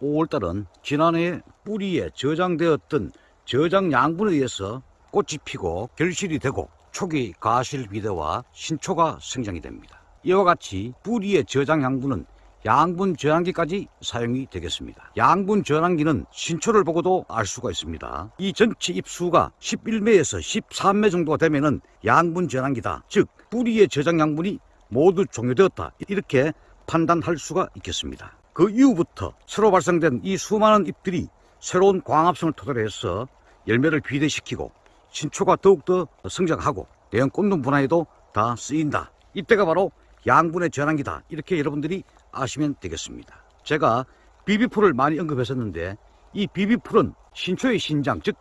5월달은 지난해 뿌리에 저장되었던 저장 양분에 의해서 꽃이 피고 결실이 되고 초기 가실 비대와 신초가 생장이 됩니다. 이와 같이 뿌리의 저장 양분은 양분 저장기까지 사용이 되겠습니다. 양분 저장기는 신초를 보고도 알 수가 있습니다. 이 전체 잎수가 11매에서 13매 정도가 되면은 양분 저장기다. 즉 뿌리의 저장 양분이 모두 종료되었다. 이렇게 판단할 수가 있겠습니다. 그 이후부터 새로 발생된 이 수많은 잎들이 새로운 광합성을 토대로 해서 열매를 비대시키고 신초가 더욱더 성장하고 대형 꽃눈 분화에도 다 쓰인다. 이때가 바로 양분의 전환기다. 이렇게 여러분들이 아시면 되겠습니다. 제가 비비풀을 많이 언급했었는데 이 비비풀은 신초의 신장, 즉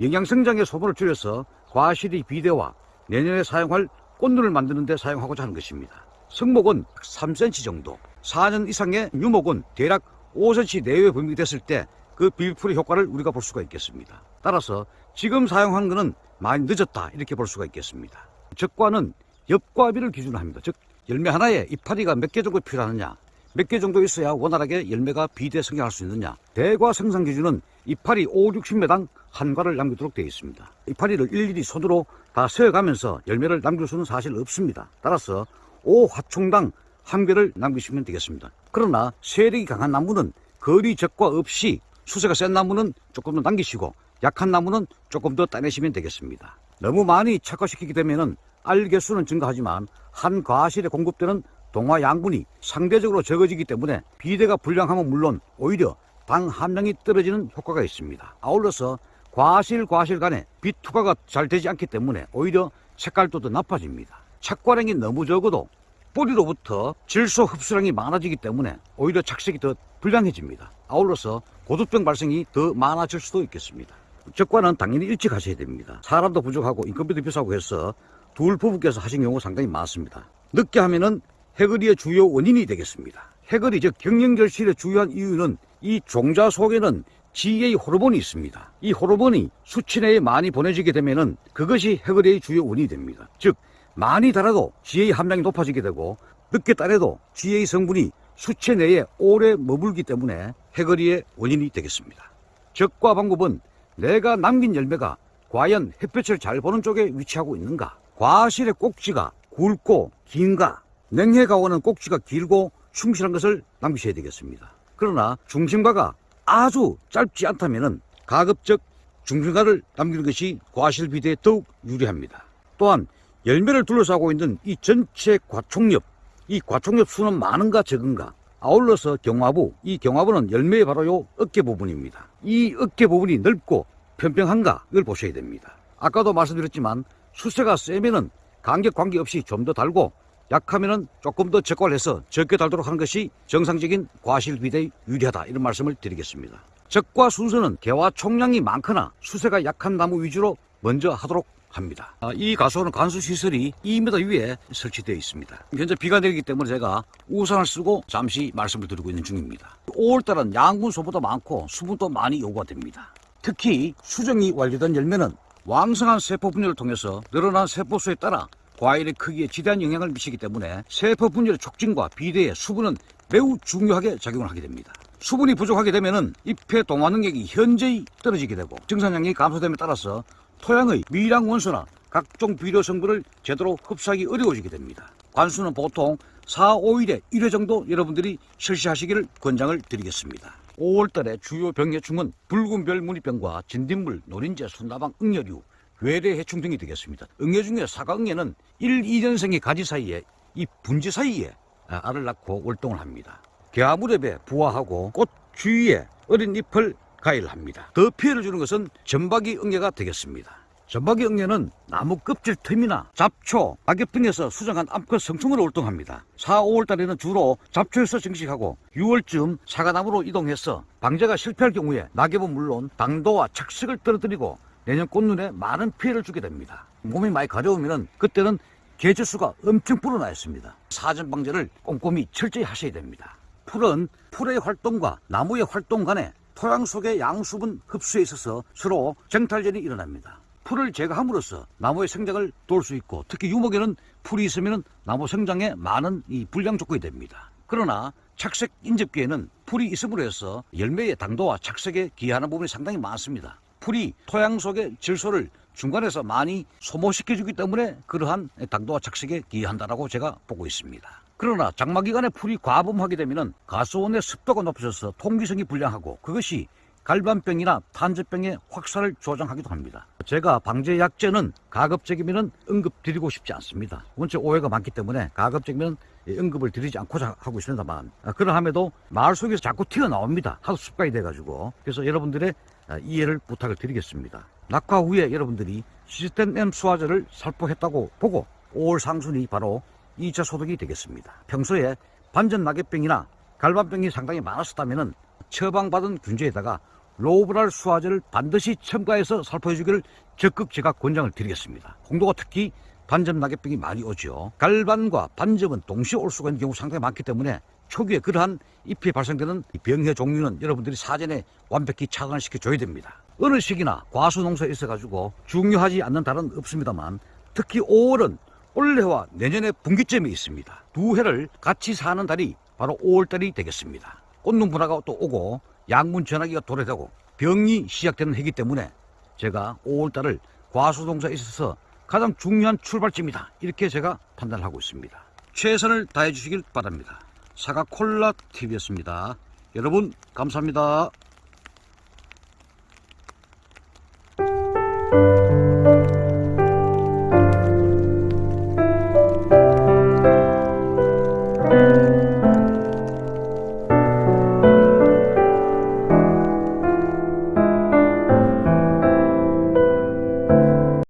영양성장의 소모를 줄여서 과실이 비대와 내년에 사용할 꽃눈을 만드는 데 사용하고자 하는 것입니다. 성목은 3cm 정도, 4년 이상의 유목은 대략 5cm 내외 범위가 됐을 때 그 비비풀의 효과를 우리가 볼 수가 있겠습니다. 따라서 지금 사용한 것은 많이 늦었다 이렇게 볼 수가 있겠습니다. 적과는 엽과비를 기준으로 합니다. 즉 열매 하나에 이파리가 몇 개 정도 필요하느냐 몇 개 정도 있어야 원활하게 열매가 비대 성장할 수 있느냐 대과 생산 기준은 이파리 5, 60매당 한 과를 남기도록 되어 있습니다. 이파리를 일일이 손으로 다 세어가면서 열매를 남길 수는 사실 없습니다. 따라서 5화총당 한 개를 남기시면 되겠습니다. 그러나 세력이 강한 나무는 거리 적과 없이 수세가 센 나무는 조금 더 남기시고 약한 나무는 조금 더 따내시면 되겠습니다. 너무 많이 착화시키게 되면은 알 개 수는 증가하지만 한 과실에 공급되는 동화 양분이 상대적으로 적어지기 때문에 비대가 불량하면 물론 오히려 당 함량이 떨어지는 효과가 있습니다. 아울러서 과실 과실 간에 빛 투과가 잘 되지 않기 때문에 오히려 색깔도 더 나빠집니다. 착과량이 너무 적어도 뿌리로부터 질소 흡수량이 많아지기 때문에 오히려 착색이 더 불량해집니다. 아울러서 고두병 발생이 더 많아질 수도 있겠습니다. 적과는 당연히 일찍 하셔야 됩니다. 사람도 부족하고 인건비도 비싸고 해서 둘 부부께서 하신 경우 상당히 많습니다. 늦게 하면은 해거리의 주요 원인이 되겠습니다. 해거리 즉 경영결실의 주요한 이유는 이 종자 속에는 GA 호르몬이 있습니다. 이 호르몬이 수치 내에 많이 보내지게 되면은 그것이 해거리의 주요 원인이 됩니다. 즉 많이 달아도 GA 함량이 높아지게 되고 늦게 따래도 GA 성분이 수체 내에 오래 머물기 때문에 해거리의 원인이 되겠습니다. 적과 방법은 내가 남긴 열매가 과연 햇볕을 잘 보는 쪽에 위치하고 있는가? 과실의 꼭지가 굵고 긴가? 냉해 가오는 꼭지가 길고 충실한 것을 남기셔야 되겠습니다. 그러나 중심가가 아주 짧지 않다면 가급적 중심가를 남기는 것이 과실 비대에 더욱 유리합니다. 또한 열매를 둘러싸고 있는 이 전체 과총엽, 이 과총엽 수는 많은가 적은가? 아울러서 경화부, 이 경화부는 열매의 바로 요 어깨 부분입니다. 이 어깨 부분이 넓고 평평한가? 이걸 보셔야 됩니다. 아까도 말씀드렸지만 수세가 세면은 간격 관계없이 좀 더 달고 약하면은 조금 더 적과를 해서 적게 달도록 하는 것이 정상적인 과실 비대에 유리하다 이런 말씀을 드리겠습니다. 적과 순서는 개와 총량이 많거나 수세가 약한 나무 위주로 먼저 하도록 합니다. 아, 이 가수는 관수 시설이 2m 위에 설치되어 있습니다. 현재 비가 내리기 때문에 제가 우산을 쓰고 잠시 말씀을 드리고 있는 중입니다. 5월달은 양분소보다 많고 수분도 많이 요구가 됩니다. 특히 수정이 완료된 열매는 왕성한 세포 분열을 통해서 늘어난 세포수에 따라 과일의 크기에 지대한 영향을 미치기 때문에 세포 분열의 촉진과 비대의 수분은 매우 중요하게 작용을 하게 됩니다. 수분이 부족하게 되면 잎의 동화 능력이 현저히 떨어지게 되고 증산량이 감소됨에 따라서 토양의 미량 원소나 각종 비료 성분을 제대로 흡수하기 어려워지게 됩니다. 관수는 보통 4, 5일에 1회 정도 여러분들이 실시하시기를 권장을 드리겠습니다. 5월달에 주요 병해충은 붉은별 무늬병과 진딧물, 노린재, 순나방, 응여류, 외래 해충 등이 되겠습니다. 응애 중에 사과응애는 1, 2년생의 가지 사이에 이 분지 사이에 알을 낳고 월동을 합니다. 개화무렵에 부화하고 꽃 주위에 어린 잎을 가일 합니다. 더 피해를 주는 것은 전박이 응애가 되겠습니다. 전박이 응애는 나무 껍질 틈이나 잡초, 낙엽 등에서 수정한 암컷 성충으로 활동합니다. 4, 5월 달에는 주로 잡초에서 증식하고 6월쯤 사과나무로 이동해서 방제가 실패할 경우에 낙엽은 물론 당도와 착색을 떨어뜨리고 내년 꽃눈에 많은 피해를 주게 됩니다. 몸이 많이 가려우면 그때는 계절수가 엄청 불어나 있습니다. 사전 방제를 꼼꼼히 철저히 하셔야 됩니다. 풀은 풀의 활동과 나무의 활동 간에 토양 속의 양수분 흡수에 있어서 서로 정탈전이 일어납니다. 풀을 제거함으로써 나무의 생장을 도울 수 있고 특히 유목에는 풀이 있으면 나무 성장에 많은 이 불량 조건이 됩니다. 그러나 착색 인접기에는 풀이 있음으로 해서 열매의 당도와 착색에 기여하는 부분이 상당히 많습니다. 풀이 토양 속의 질소를 중간에서 많이 소모시켜주기 때문에 그러한 당도와 착색에 기여한다라고 제가 보고 있습니다. 그러나 장마 기간에 풀이 과범하게 되면 가스원의 습도가 높아져서 통기성이 불량하고 그것이 갈반병이나 탄저병의 확산을 조장하기도 합니다. 제가 방제 약제는 가급적이면 응급 드리고 싶지 않습니다. 원체 오해가 많기 때문에 가급적이면 응급을 드리지 않고자 하고 있습니다만 아, 그러함에도 마을 속에서 자꾸 튀어나옵니다. 하도 습관이 돼가지고 그래서 여러분들의 아, 이해를 부탁을 드리겠습니다. 낙화 후에 여러분들이 시스템 M 수화제를 살포했다고 보고 5월 상순이 바로 2차 소독이 되겠습니다. 평소에 반전 낙엽병이나 갈반병이 상당히 많았었다면 처방받은 균제에다가 로브랄 수화제를 반드시 첨가해서 살포해 주기를 적극 제가 권장을 드리겠습니다. 홍도가 특히 반점 낙엽병이 많이 오죠. 갈반과 반점은 동시에 올 수가 있는 경우 상당히 많기 때문에 초기에 그러한 잎이 발생되는 이 병의 종류는 여러분들이 사전에 완벽히 차단을 시켜줘야 됩니다. 어느 시기나 과수 농사에 있어가지고 중요하지 않는 달은 없습니다만 특히 5월은 올해와 내년에 분기점이 있습니다. 두 해를 같이 사는 달이 바로 5월달이 되겠습니다. 꽃눈 분화가 또 오고 양분 전화기가 도래되고 병이 시작되는 해기 때문에 제가 5월달을 과수동사에 있어서 가장 중요한 출발점이다. 이렇게 제가 판단을 하고 있습니다. 최선을 다해 주시길 바랍니다. 사과 콜라 TV였습니다. 여러분 감사합니다.